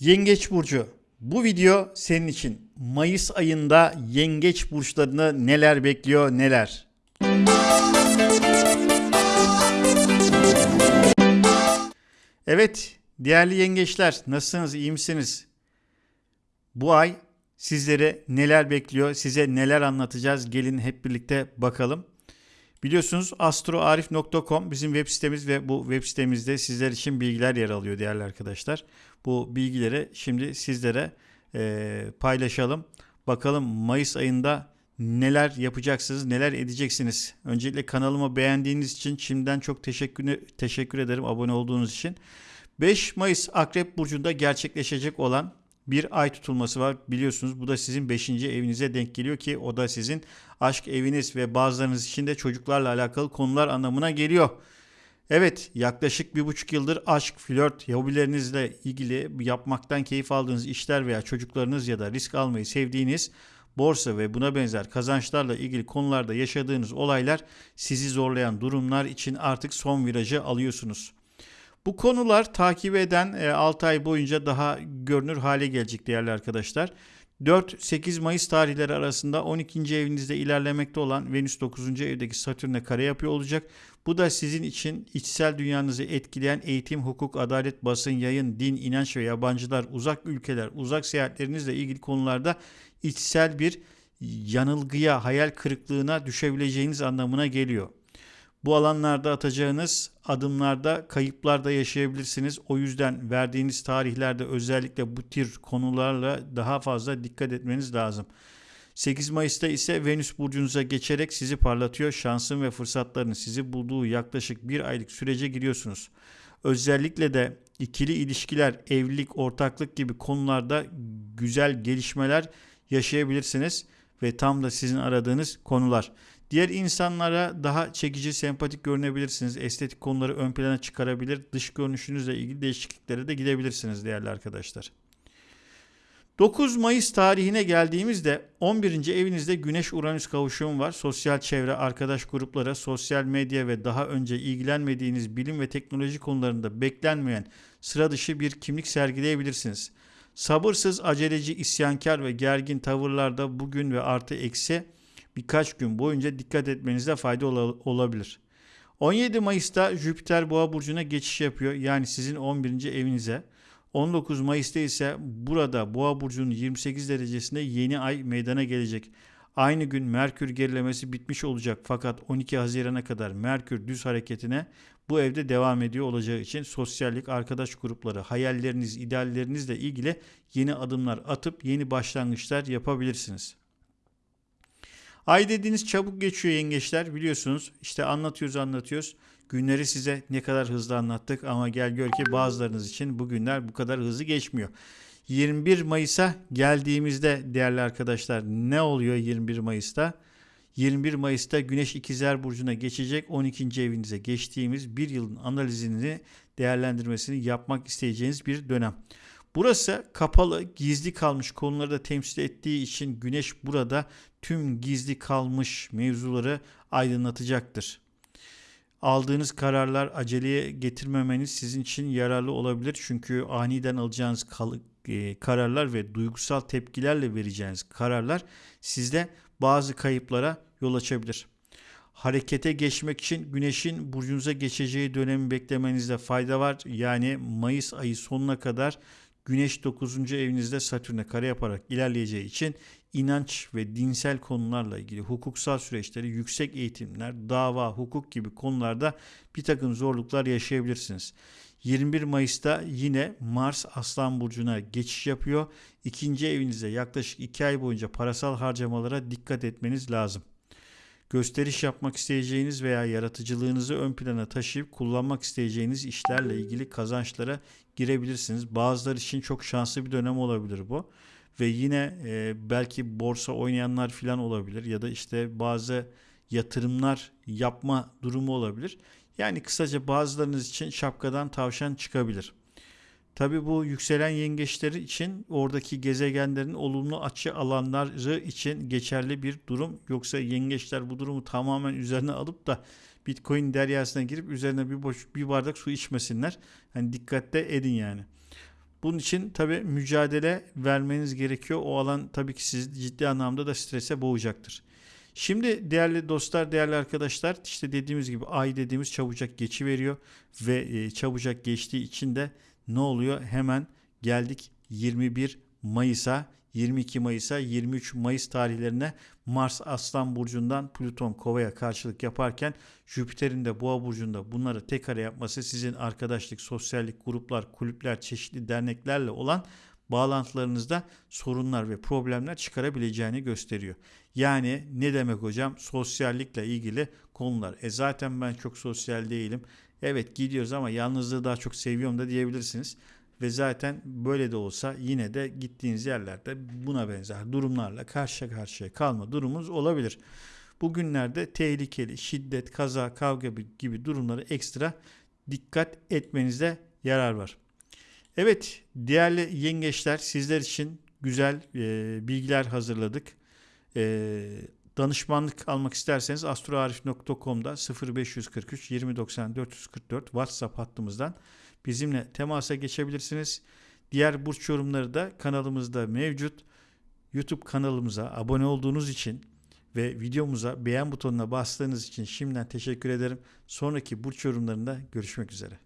Yengeç Burcu. Bu video senin için. Mayıs ayında yengeç burçlarını neler bekliyor neler. Evet değerli yengeçler nasılsınız iyi misiniz? Bu ay sizlere neler bekliyor size neler anlatacağız gelin hep birlikte bakalım. Biliyorsunuz astroarif.com bizim web sitemiz ve bu web sitemizde sizler için bilgiler yer alıyor değerli arkadaşlar. Bu bilgileri şimdi sizlere e, paylaşalım. Bakalım Mayıs ayında neler yapacaksınız, neler edeceksiniz. Öncelikle kanalımı beğendiğiniz için şimdiden çok teşekkür teşekkür ederim abone olduğunuz için. 5 Mayıs Akrep Burcu'nda gerçekleşecek olan bir ay tutulması var. Biliyorsunuz bu da sizin 5. evinize denk geliyor ki o da sizin aşk eviniz ve bazılarınız için de çocuklarla alakalı konular anlamına geliyor. Evet yaklaşık bir buçuk yıldır aşk, flört, hobilerinizle ilgili yapmaktan keyif aldığınız işler veya çocuklarınız ya da risk almayı sevdiğiniz borsa ve buna benzer kazançlarla ilgili konularda yaşadığınız olaylar sizi zorlayan durumlar için artık son virajı alıyorsunuz. Bu konular takip eden 6 ay boyunca daha görünür hale gelecek değerli arkadaşlar. 4-8 Mayıs tarihleri arasında 12. evinizde ilerlemekte olan Venüs 9. evdeki Satürn'e kare yapıyor olacak. Bu da sizin için içsel dünyanızı etkileyen eğitim, hukuk, adalet, basın, yayın, din, inanç ve yabancılar, uzak ülkeler, uzak seyahatlerinizle ilgili konularda içsel bir yanılgıya, hayal kırıklığına düşebileceğiniz anlamına geliyor. Bu alanlarda atacağınız adımlarda kayıplar da yaşayabilirsiniz. O yüzden verdiğiniz tarihlerde özellikle bu tür konularla daha fazla dikkat etmeniz lazım. 8 Mayıs'ta ise Venüs burcunuza geçerek sizi parlatıyor. Şansın ve fırsatların sizi bulduğu yaklaşık bir aylık sürece giriyorsunuz. Özellikle de ikili ilişkiler, evlilik, ortaklık gibi konularda güzel gelişmeler yaşayabilirsiniz ve tam da sizin aradığınız konular. Diğer insanlara daha çekici, sempatik görünebilirsiniz. Estetik konuları ön plana çıkarabilir. Dış görünüşünüzle ilgili değişikliklere de gidebilirsiniz değerli arkadaşlar. 9 Mayıs tarihine geldiğimizde 11. evinizde Güneş-Uranüs kavuşumu var. Sosyal çevre, arkadaş gruplara, sosyal medya ve daha önce ilgilenmediğiniz bilim ve teknoloji konularında beklenmeyen sıra dışı bir kimlik sergileyebilirsiniz. Sabırsız, aceleci, isyankar ve gergin tavırlarda bugün ve artı eksi birkaç gün boyunca dikkat etmenizde fayda olabilir. 17 Mayıs'ta Jüpiter Boğa burcuna geçiş yapıyor. Yani sizin 11. evinize. 19 Mayıs'ta ise burada Boğa burcunun 28 derecesinde yeni ay meydana gelecek. Aynı gün Merkür gerilemesi bitmiş olacak fakat 12 Haziran'a kadar Merkür düz hareketine bu evde devam ediyor olacağı için sosyallik, arkadaş grupları, hayalleriniz, ideallerinizle ilgili yeni adımlar atıp yeni başlangıçlar yapabilirsiniz. Ay dediğiniz çabuk geçiyor yengeçler biliyorsunuz. İşte anlatıyoruz anlatıyoruz. Günleri size ne kadar hızlı anlattık ama gel gör ki bazılarınız için bu günler bu kadar hızlı geçmiyor. 21 Mayıs'a geldiğimizde değerli arkadaşlar ne oluyor 21 Mayıs'ta? 21 Mayıs'ta Güneş İkizler Burcu'na geçecek 12. evinize geçtiğimiz bir yılın analizini değerlendirmesini yapmak isteyeceğiniz bir dönem. Burası kapalı, gizli kalmış konuları da temsil ettiği için Güneş burada tüm gizli kalmış mevzuları aydınlatacaktır. Aldığınız kararlar aceleye getirmemeniz sizin için yararlı olabilir. Çünkü aniden alacağınız e, kararlar ve duygusal tepkilerle vereceğiniz kararlar sizde bazı kayıplara yol açabilir. Harekete geçmek için güneşin burcunuza geçeceği dönemi beklemenizde fayda var. Yani Mayıs ayı sonuna kadar Güneş 9. evinizde Satürn'e kare yaparak ilerleyeceği için inanç ve dinsel konularla ilgili hukuksal süreçleri, yüksek eğitimler, dava, hukuk gibi konularda bir takım zorluklar yaşayabilirsiniz. 21 Mayıs'ta yine Mars Aslan Burcu'na geçiş yapıyor. İkinci evinize yaklaşık 2 ay boyunca parasal harcamalara dikkat etmeniz lazım. Gösteriş yapmak isteyeceğiniz veya yaratıcılığınızı ön plana taşıyıp kullanmak isteyeceğiniz işlerle ilgili kazançlara girebilirsiniz. Bazıları için çok şanslı bir dönem olabilir bu. Ve yine e, belki borsa oynayanlar falan olabilir ya da işte bazı yatırımlar yapma durumu olabilir. Yani kısaca bazılarınız için şapkadan tavşan çıkabilir. Tabi bu yükselen yengeçleri için oradaki gezegenlerin olumlu açı alanları için geçerli bir durum. Yoksa yengeçler bu durumu tamamen üzerine alıp da Bitcoin deryasına girip üzerine bir boş bir bardak su içmesinler. Hani dikkatle edin yani. Bunun için tabii mücadele vermeniz gerekiyor. O alan tabii ki sizi ciddi anlamda da strese boğacaktır. Şimdi değerli dostlar, değerli arkadaşlar işte dediğimiz gibi ay dediğimiz çabucak geçi veriyor ve e, çabucak geçtiği için de ne oluyor? Hemen geldik 21 Mayıs'a, 22 Mayıs'a, 23 Mayıs tarihlerine Mars Aslan burcundan Plüton Kova'ya karşılık yaparken Jüpiter'in de Boğa burcunda bunları tek kare yapması sizin arkadaşlık, sosyallik, gruplar, kulüpler, çeşitli derneklerle olan bağlantılarınızda sorunlar ve problemler çıkarabileceğini gösteriyor. Yani ne demek hocam? Sosyallikle ilgili konular. E zaten ben çok sosyal değilim. Evet gidiyoruz ama yalnızlığı daha çok seviyorum da diyebilirsiniz. Ve zaten böyle de olsa yine de gittiğiniz yerlerde buna benzer durumlarla karşı karşıya kalma durumunuz olabilir. Bugünlerde tehlikeli, şiddet, kaza, kavga gibi durumları ekstra dikkat etmenizde yarar var. Evet değerli yengeçler sizler için güzel e, bilgiler hazırladık. E, danışmanlık almak isterseniz astroarif.com'da 0543 2090 444 WhatsApp hattımızdan bizimle temasa geçebilirsiniz. Diğer burç yorumları da kanalımızda mevcut. YouTube kanalımıza abone olduğunuz için ve videomuza beğen butonuna bastığınız için şimdiden teşekkür ederim. Sonraki burç yorumlarında görüşmek üzere.